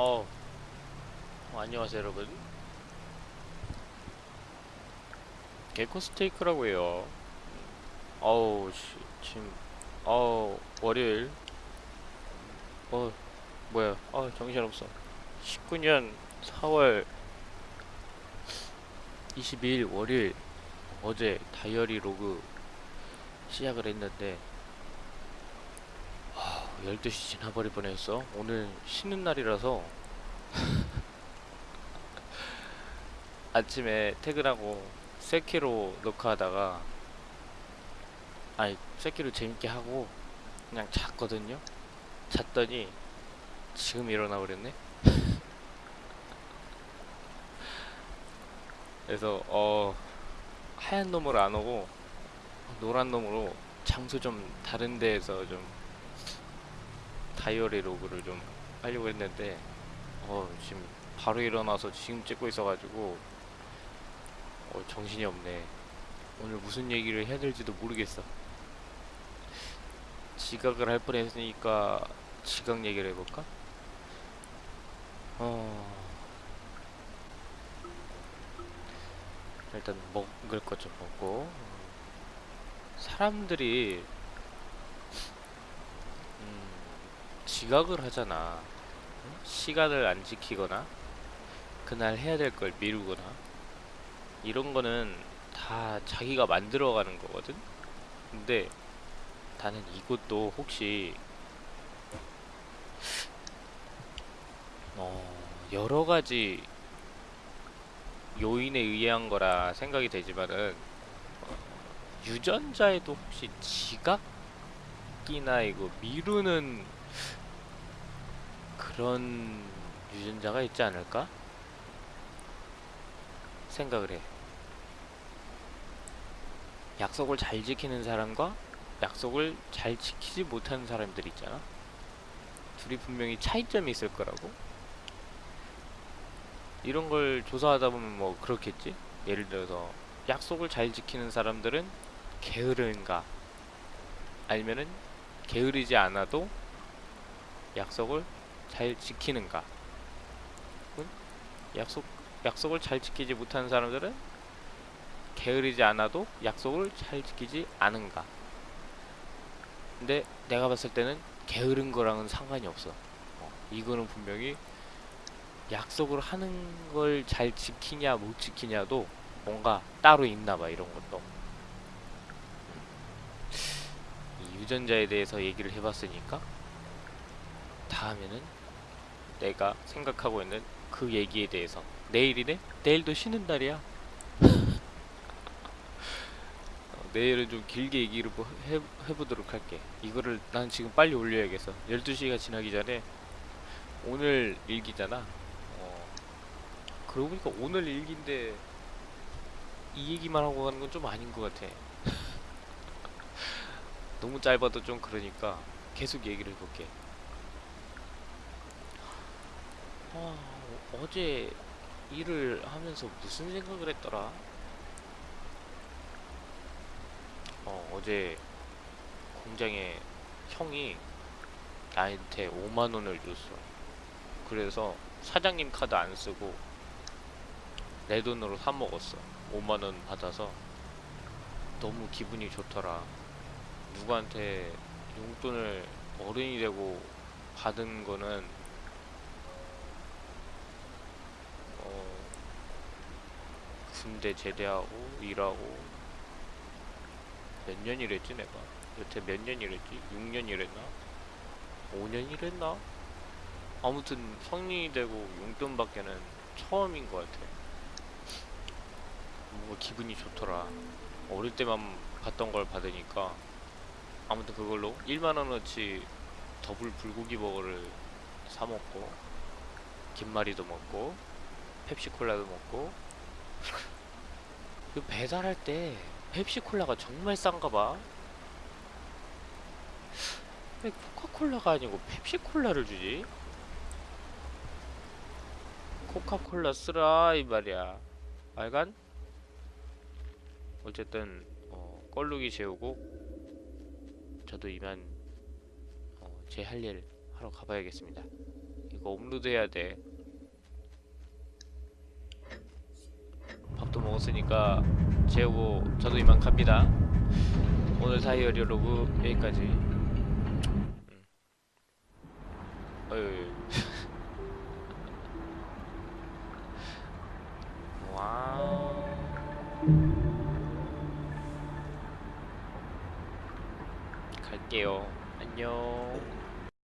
어, 어, 안녕하세요 여러분. 개코 스테이크라고 해요. 어우 씨, 지금 어우 월요일. 어 뭐야. 어 정신없어. 19년 4월 22일 월요일 어제 다이어리 로그 시작을 했는데 아, 12시 지나버릴 뻔했어. 오늘 쉬는 날이라서. 아침에 퇴근하고 세키로 녹화하다가 아니 세키로 재밌게 하고 그냥 잤거든요. 잤더니 지금 일어나 버렸네. 그래서 어 하얀 놈으로 안 오고 노란 놈으로 장소 좀 다른 데에서 좀 다이어리 로그를 좀 하려고 했는데 어 지금 바로 일어나서 지금 찍고 있어가지고 어 정신이 없네. 오늘 무슨 얘기를 해야 될지도 모르겠어. 지각을 할 뻔했으니까 지각 얘기를 해볼까? 어. 일단 먹을 것 좀 먹고. 사람들이 음, 지각을 하잖아. 응? 시간을 안 지키거나 그날 해야 될 걸 미루거나 이런 거는 다 자기가 만들어 가는 거거든. 근데 나는 이것도 혹시 어, 여러 가지 요인에 의한 거라 생각이 되지만은 유전자에도 혹시 지각이나 이거 미루는 그런 유전자가 있지 않을까? 생각을 해. 약속을 잘 지키는 사람과 약속을 잘 지키지 못하는 사람들 있잖아. 둘이 분명히 차이점이 있을 거라고. 이런 걸 조사하다 보면 뭐 그렇겠지? 예를 들어서 약속을 잘 지키는 사람들은 게으른가? 아니면은 게으르지 않아도 약속을 잘 지키는가? 응? 약속 약속을 잘 지키지 못하는 사람들은 게으르지 않아도 약속을 잘 지키지 않은가? 근데 내가 봤을 때는 게으른 거랑은 상관이 없어. 어, 이거는 분명히 약속을 하는 걸 잘 지키냐 못 지키냐도 뭔가 따로 있나 봐 이런 것도 이 유전자에 대해서 얘기를 해봤으니까 다음에는 내가 생각하고 있는 그 얘기에 대해서. 내일이네? 내일도 쉬는 날이야? 어, 내일은 좀 길게 얘기를 뭐 해, 해보도록 할게. 이거를 난 지금 빨리 올려야겠어. 12시가 지나기 전에 오늘 일기잖아. 어, 그러고 보니까 오늘 일기인데 이 얘기만 하고 가는 건 좀 아닌 것 같아. 너무 짧아도 좀 그러니까 계속 얘기를 해볼게 아, 어제 일을 하면서 무슨 생각을 했더라? 어, 어제 공장에 형이 나한테 5만원을 줬어. 그래서 사장님 카드 안 쓰고 내 돈으로 사 먹었어. 5만원 받아서. 너무 기분이 좋더라. 누구한테 용돈을 어른이 되고 받은 거는 어 군대 제대하고 일하고 몇 년 일했지 내가 여태 몇 년 일했지? 6년 일했나? 5년 일했나? 아무튼 성인이 되고 용돈 받기는 처음인 것 같아 뭔가 기분이 좋더라 어릴 때만 받던 걸 받으니까 아무튼 그걸로 1만원어치 더블 불고기 버거를 사먹고 김말이도 먹고 펩시콜라도 먹고 그 배달할 때 펩시콜라가 정말 싼가봐 왜 코카콜라가 아니고 펩시콜라를 주지? 코카콜라 쓰라 이 말이야 알간? 어쨌든 어, 껄룩이 재우고 저도 이만 어, 제할 일 하러 가봐야겠습니다. 이거 업로드 해야 돼 밥도 먹었으니까 재우고 저도 이만 갑니다. 오늘 diary log 여기까지. 음. 어휴 와우. 갈게요. 안녕